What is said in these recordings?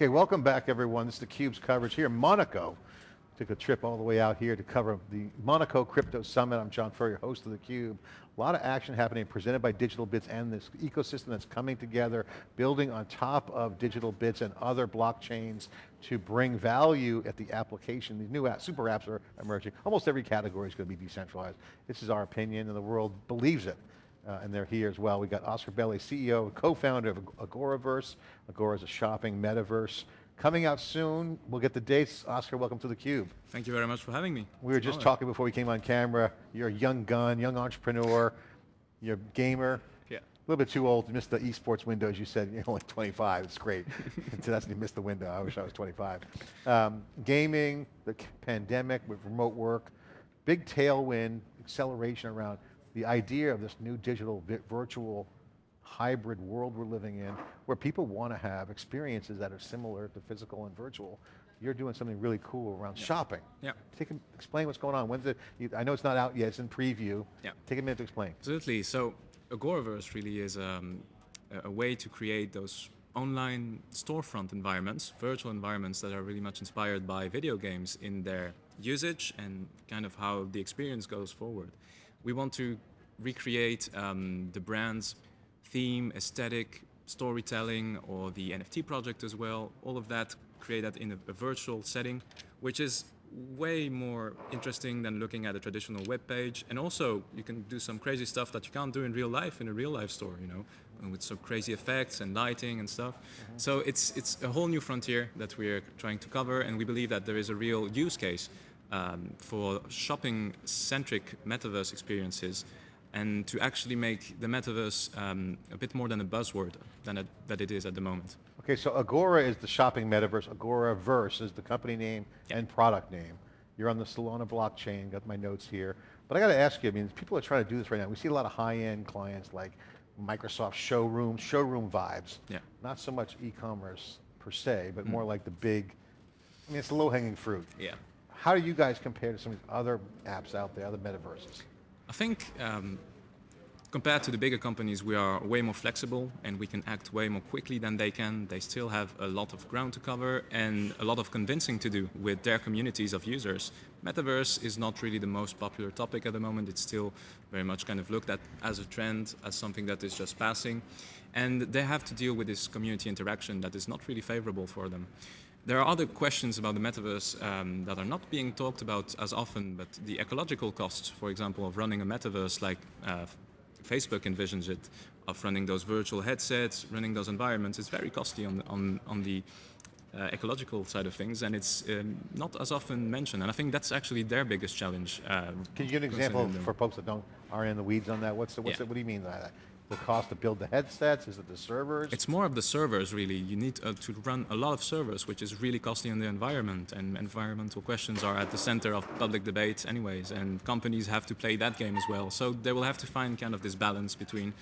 Okay, welcome back everyone. This is theCUBE's coverage here in Monaco. Took a trip all the way out here to cover the Monaco Crypto Summit. I'm John Furrier, host of theCUBE. A lot of action happening, presented by Digital Bits and this ecosystem that's coming together, building on top of Digital Bits and other blockchains to bring value at the application. These new apps, super apps are emerging. Almost every category is going to be decentralized. This is our opinion and the world believes it. Uh, and they're here as well. We got Oscar Belle, CEO and co-founder of Agoraverse. Agora is a shopping metaverse. Coming out soon, we'll get the dates. Oscar, welcome to theCUBE. Thank you very much for having me. We were just talking before we came on camera. You're a young gun, young entrepreneur, you're a gamer. Yeah. A little bit too old to miss the esports window, as you said, you're only 25, it's great. so that's, you missed the window, I wish I was 25. Um, gaming, the pandemic with remote work, big tailwind, acceleration around the idea of this new digital virtual hybrid world we're living in, where people want to have experiences that are similar to physical and virtual. You're doing something really cool around yeah. shopping. Yeah. Take, explain what's going on. When's it, I know it's not out yet, it's in preview. Yeah. Take a minute to explain. Absolutely, so Agoraverse really is um, a way to create those online storefront environments, virtual environments that are really much inspired by video games in their usage and kind of how the experience goes forward we want to recreate um, the brand's theme, aesthetic, storytelling, or the NFT project as well. All of that, create that in a, a virtual setting, which is way more interesting than looking at a traditional web page. And also, you can do some crazy stuff that you can't do in real life in a real life store, you know, with some crazy effects and lighting and stuff. Mm -hmm. So it's, it's a whole new frontier that we're trying to cover, and we believe that there is a real use case um, for shopping-centric metaverse experiences and to actually make the metaverse um, a bit more than a buzzword than it, that it is at the moment. Okay, so Agora is the shopping metaverse, Agoraverse is the company name yeah. and product name. You're on the Solana blockchain, got my notes here. But I got to ask you, I mean, people are trying to do this right now. We see a lot of high-end clients like Microsoft showroom, showroom vibes. Yeah. Not so much e-commerce per se, but mm. more like the big, I mean, it's low-hanging fruit. Yeah. How do you guys compare to some of these other apps out there, other metaverses? I think um, compared to the bigger companies, we are way more flexible and we can act way more quickly than they can. They still have a lot of ground to cover and a lot of convincing to do with their communities of users. Metaverse is not really the most popular topic at the moment. It's still very much kind of looked at as a trend, as something that is just passing. And they have to deal with this community interaction that is not really favorable for them. There are other questions about the metaverse um, that are not being talked about as often, but the ecological costs, for example, of running a metaverse like uh, Facebook envisions it, of running those virtual headsets, running those environments, is very costly on, on, on the uh, ecological side of things, and it's um, not as often mentioned. And I think that's actually their biggest challenge. Uh, Can you give an example for folks that don't are in the weeds on that? What's the, what's yeah. the, what do you mean by that? The cost to build the headsets? Is it the servers? It's more of the servers, really. You need uh, to run a lot of servers, which is really costly in the environment, and environmental questions are at the center of public debate anyways, and companies have to play that game as well. So they will have to find kind of this balance between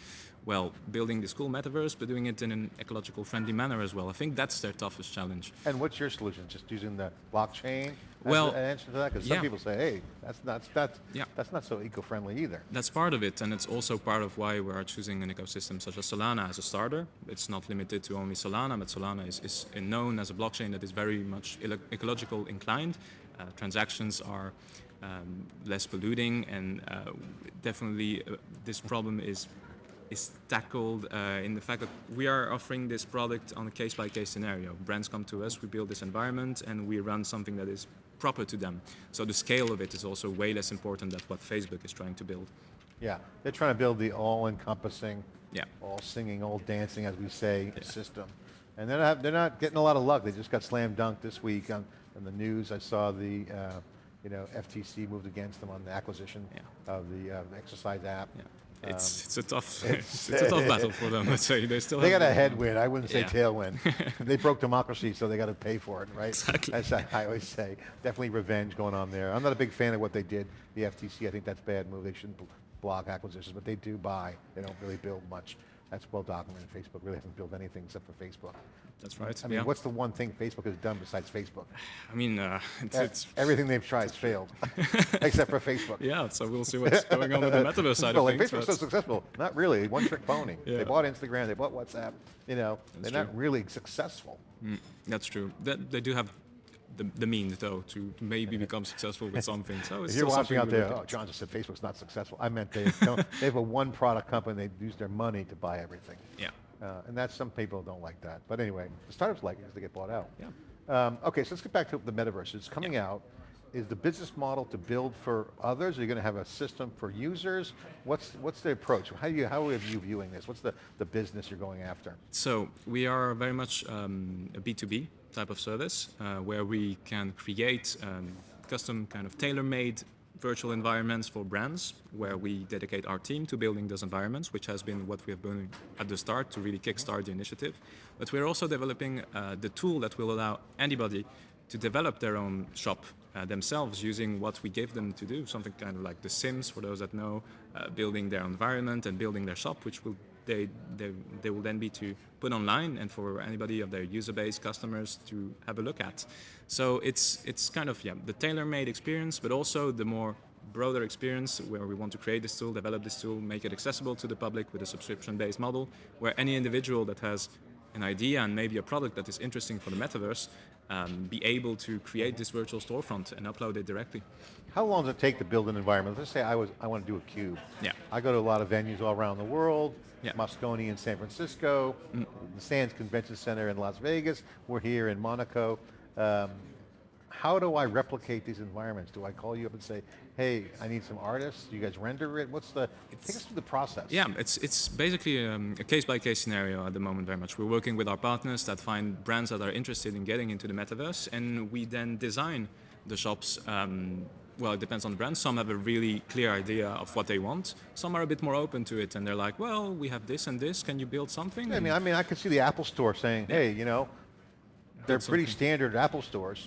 well, building this cool metaverse, but doing it in an ecological friendly manner as well. I think that's their toughest challenge. And what's your solution? Just using the blockchain? Well, an answer to that? Because yeah. some people say, hey, that's not, that's, yeah. that's not so eco-friendly either. That's part of it, and it's also part of why we are choosing an ecosystem such as Solana as a starter. It's not limited to only Solana, but Solana is, is known as a blockchain that is very much ecological inclined. Uh, transactions are um, less polluting, and uh, definitely uh, this problem is is tackled uh, in the fact that we are offering this product on a case-by-case -case scenario. Brands come to us, we build this environment, and we run something that is proper to them. So the scale of it is also way less important than what Facebook is trying to build. Yeah, they're trying to build the all-encompassing, yeah. all singing, all dancing, as we say, yeah. system. And they're not, they're not getting a lot of luck. They just got slam dunked this week on, on the news. I saw the, uh, you know, FTC moved against them on the acquisition yeah. of the uh, exercise app. Yeah. It's, um, it's a tough it's, it's, a tough battle for them. Let's say they still they got a headwind. I wouldn't say yeah. tailwind. they broke democracy, so they got to pay for it, right? Exactly. As I, I always say, definitely revenge going on there. I'm not a big fan of what they did. The FTC, I think that's a bad move. They shouldn't block acquisitions, but they do buy. They don't really build much. That's well documented. Facebook really hasn't built anything except for Facebook. That's right. I mean, yeah. what's the one thing Facebook has done besides Facebook? I mean, uh, it's, it's everything they've tried has failed, except for Facebook. Yeah, so we'll see what's going on with the metaverse side well, of like things. Facebook's so successful. Not really, one trick pony. yeah. They bought Instagram, they bought WhatsApp. You know, That's they're true. not really successful. Mm, that's true. That, they do have the, the means, though, to maybe become successful with something. So it's If you're watching out there, oh. John just said Facebook's not successful. I meant they don't, they have a one product company, they use their money to buy everything. Yeah. Uh, and that's, some people don't like that. But anyway, the startups like it because they get bought out. Yeah. Um, okay, so let's get back to the metaverse. It's coming out. Is the business model to build for others? Are you going to have a system for users? What's, what's the approach? How, do you, how are you viewing this? What's the, the business you're going after? So we are very much um, a B2B type of service uh, where we can create um, custom kind of tailor-made virtual environments for brands where we dedicate our team to building those environments, which has been what we have been at the start to really kickstart the initiative. But we're also developing uh, the tool that will allow anybody to develop their own shop uh, themselves using what we gave them to do, something kind of like The Sims, for those that know, uh, building their environment and building their shop, which will they, they, they will then be to put online and for anybody of their user base customers to have a look at. So it's, it's kind of yeah, the tailor-made experience, but also the more broader experience where we want to create this tool, develop this tool, make it accessible to the public with a subscription-based model, where any individual that has an idea and maybe a product that is interesting for the metaverse um, be able to create this virtual storefront and upload it directly. How long does it take to build an environment? Let's say I was I want to do a cube. Yeah. I go to a lot of venues all around the world. Yeah. Moscone in San Francisco, the Sands Convention Center in Las Vegas. We're here in Monaco. Um, how do I replicate these environments? Do I call you up and say, "Hey, I need some artists. Do you guys render it? What's the? take us through the process." Yeah, it's it's basically um, a case-by-case scenario at the moment. Very much, we're working with our partners that find brands that are interested in getting into the metaverse, and we then design the shops. Um, well, it depends on the brand. Some have a really clear idea of what they want. Some are a bit more open to it, and they're like, "Well, we have this and this. Can you build something?" I mean, I mean, I could see the Apple Store saying, "Hey, you know, they're Build pretty something. standard Apple stores.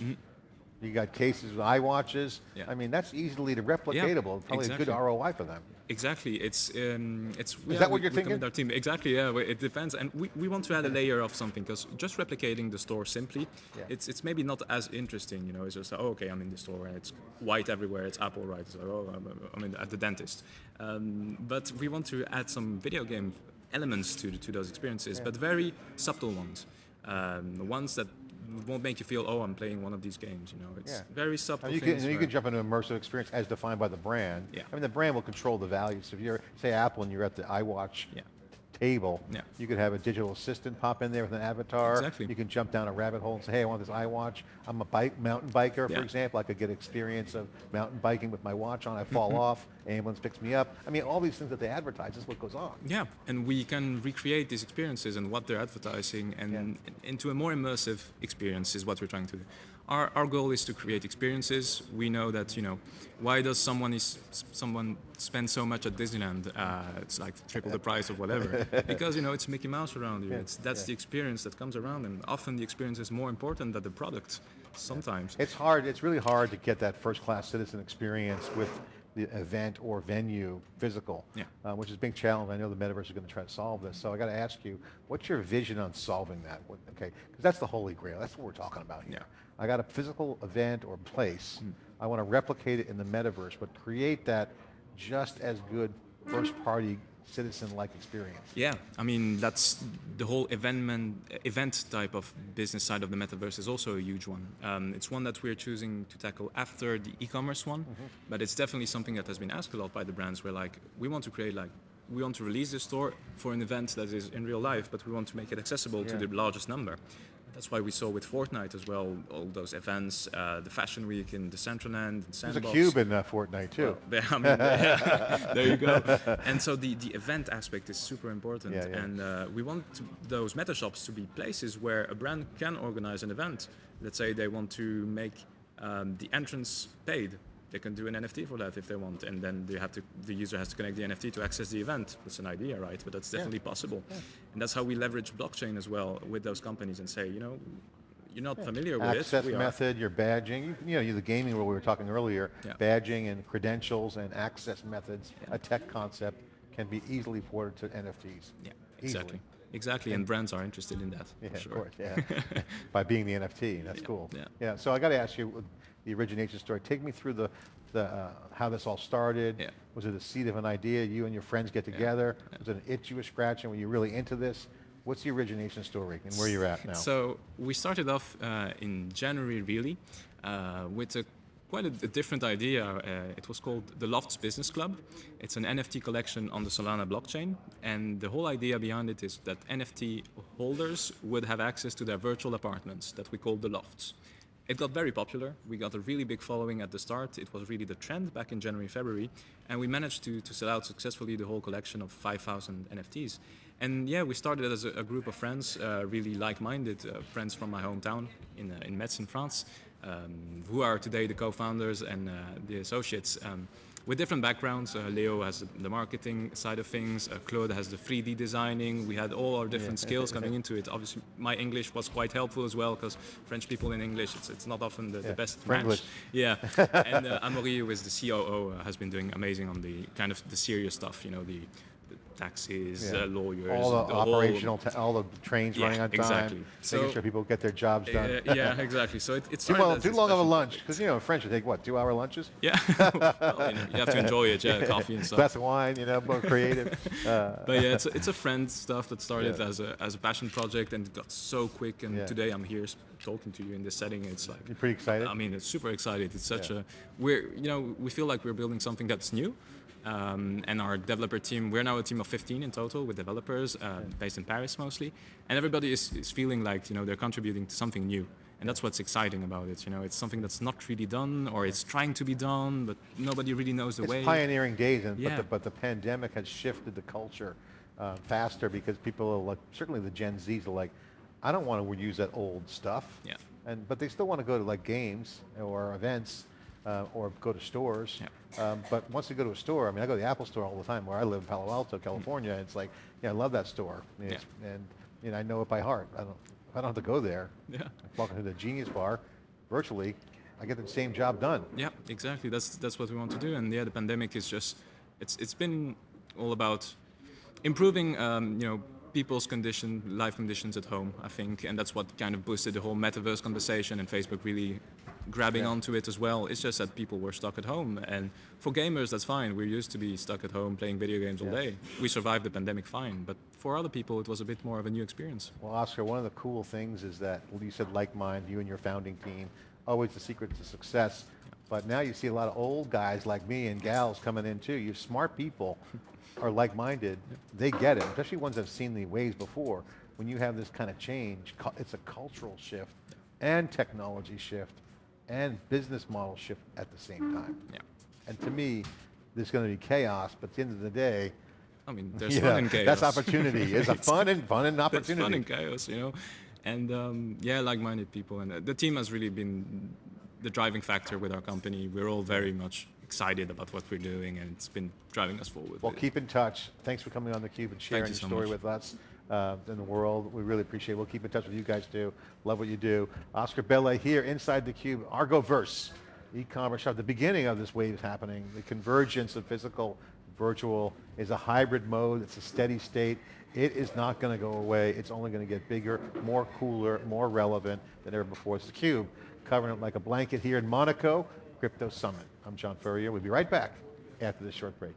You got cases with iWatches. Yeah. I mean, that's easily replicatable. Probably a good. ROI for them. Exactly. It's um, it's. Is that what you're we thinking? Our team. Exactly. Yeah. It depends, and we, we want to add a layer of something because just replicating the store simply, Yeah. it's it's maybe not as interesting. You know, it's just oh, okay, I'm in the store and it's white everywhere. It's Apple, right? It's like, oh, I'm, I'm in, at the dentist. Um, but we want to add some video game elements to to those experiences, but very subtle ones, um, the ones that won't make you feel oh, I'm playing one of these games. You know, it's Yeah. very subtle And you can, you can jump into an immersive experience as defined by the brand. Yeah. I mean, the brand will control the value. So if you're, say, Apple and you're at the iWatch Yeah. Table, Yeah. you could have a digital assistant pop in there with an avatar. Exactly. You can jump down a rabbit hole and say, hey, I want this iWatch. I'm a bike mountain biker, for example. I could get experience of mountain biking with my watch on. I Mm-hmm. fall off, ambulance picks me up. I mean, all these things that they advertise is what goes on. Yeah, and we can recreate these experiences and what they're advertising and Yeah. into a more immersive experience is what we're trying to do. Our, our goal is to create experiences. We know that, you know, why does someone is someone spend so much at Disneyland? Uh, it's like triple the price of whatever. because, you know, it's Mickey Mouse around you. Yeah, It's, that's yeah. the experience that comes around and often the experience is more important than the product sometimes. It's hard, it's really hard to get that first-class citizen experience with the event or venue physical, Yeah. uh, which is a big challenge. I know the metaverse is going to try to solve this. So I got to ask you, what's your vision on solving that? What, okay, because that's the holy grail. That's what we're talking about here. Yeah. I got a physical event or place. I want to replicate it in the metaverse, but create that just as good first-party citizen-like experience. Yeah, I mean that's the whole event event type of business side of the metaverse is also a huge one. Um, it's one that we're choosing to tackle after the e-commerce one, but it's definitely something that has been asked a lot by the brands. Where like we want to create like we want to release this store for an event that is in real life, but we want to make it accessible to the largest number. That's why we saw with Fortnite as well all those events, uh, the Fashion Week in the Decentraland, There's Sandbox. a cube in uh, Fortnite too. There, I mean, there you go. And so the, the event aspect is super important. Yeah, yeah. And uh, we want to, those meta shops to be places where a brand can organize an event. Let's say they want to make um, the entrance paid. They can do an NFT for that if they want, and then they have to. The user has to connect the NFT to access the event. That's an idea, right? But that's Yeah. definitely possible, and that's how we leverage blockchain as well with those companies and say, you know, you're not familiar with access it. we are. method, your badging, you, you know, you the gaming where we were talking earlier, Yeah. badging and credentials and access methods, Yeah. a tech concept can be easily ported to NFTs. Yeah, Easily. exactly. Exactly, and brands are interested in that. Yeah, for of course, yeah. By being the NFT, that's Yeah, cool. yeah. Yeah, so I got to ask you, the origination story, take me through the, the, uh, how this all started. Yeah. Was it a seed of an idea, you and your friends get together? Was it an itch you were scratching, were you really into this? What's the origination story and where you're at now? So we started off uh, in January, really, uh, with a quite a, a different idea. Uh, it was called the Lofts Business Club. It's an NFT collection on the Solana blockchain, and the whole idea behind it is that NFT holders would have access to their virtual apartments that we call the Lofts. It got very popular. We got a really big following at the start. It was really the trend back in January, February, and we managed to, to sell out successfully the whole collection of 5,000 NFTs. And yeah, we started as a, a group of friends, uh, really like-minded uh, friends from my hometown in, uh, in Metz in France, um, who are today the co-founders and uh, the associates. Um, with different backgrounds. Uh, Leo has the marketing side of things. Uh, Claude has the 3D designing. We had all our different Yeah. skills coming into it. Obviously, my English was quite helpful as well because French people in English, it's, it's not often the, Yeah, the best French. match. Yeah, and uh, Amaury, who is the COO, uh, has been doing amazing on the kind of the serious stuff. You know, the, the taxes, Yeah. uh, lawyers, all the, whole- operational, ta- all the trains Yeah, running on time, exactly. making So- sure people get their jobs done. Uh, yeah, exactly. So it, it's too, well, too long of a lunch, because you know in French you take what two hour lunches, Yeah, well, you, know, you have to enjoy it. Yeah, coffee and stuff. glass of wine, you know, more creative. Uh, but yeah, it's a, it's a friend stuff that started Yeah. as a as a passion project and it got so quick. And today I'm here talking to you in this setting. It's like you're pretty excited. I mean, it's super excited. It's such a we're you know we feel like we're building something that's new. Um, and our developer team, we're now a team of 15 in total with developers uh, based in Paris mostly, and everybody is, is feeling like you know they're contributing to something new, and that's what's exciting about it. You know, it's something that's not really done, or it's trying to be done, but nobody really knows the it's way. pioneering days, and, but, Yeah. the, but the pandemic has shifted the culture uh, faster because people are like, certainly the Gen Zs are like, I don't want to use that old stuff. Yeah. And but they still want to go to like games or events uh, or go to stores. Yeah. Um, but once you go to a store, I mean, I go to the Apple store all the time where I live in Palo Alto, California. It's like, yeah, I love that store. Yeah. And you know, I know it by heart. I don't, I don't have to go there. Yeah. Walking to the Genius Bar, virtually, I get the same job done. Yeah, exactly. That's that's what we want to do. And yeah, the pandemic is just it's it's been all about improving um, you know people's condition life conditions at home. I think, and that's what kind of boosted the whole metaverse conversation and Facebook really grabbing Yeah. onto it as well. It's just that people were stuck at home, and for gamers that's fine. We're used to be stuck at home playing video games all day. We survived the pandemic fine, but for other people it was a bit more of a new experience. Well, Oscar, one of the cool things is that you said like mind, you and your founding team, always the secret to success. But now you see a lot of old guys like me and gals coming in too. You smart people are like-minded. They get it, especially ones that have seen the waves before. When you have this kind of change, it's a cultural shift and technology shift and business model shift at the same time. Yeah. And to me, there's going to be chaos, but at the end of the day, I mean, there's you fun know, in chaos. that's opportunity. It's a fun and fun and That's opportunity. fun and chaos, you know. And um, yeah, like-minded people, and uh, the team has really been the driving factor with our company. We're all very much excited about what we're doing, and it's been driving us forward. Well, keep in touch. Thanks for coming on theCUBE and sharing you your so story much. with us uh, in the world. We really appreciate it. We'll keep in touch with you guys too. Love what you do. Oscar Belle here inside theCUBE, Agoraverse, e-commerce shop. The beginning of this wave is happening. The convergence of physical, virtual is a hybrid mode. It's a steady state. It is not going to go away. It's only going to get bigger, more cooler, more relevant than ever before. It's theCUBE, covering it like a blanket here in Monaco, Crypto Summit. I'm John Furrier. We'll be right back after this short break.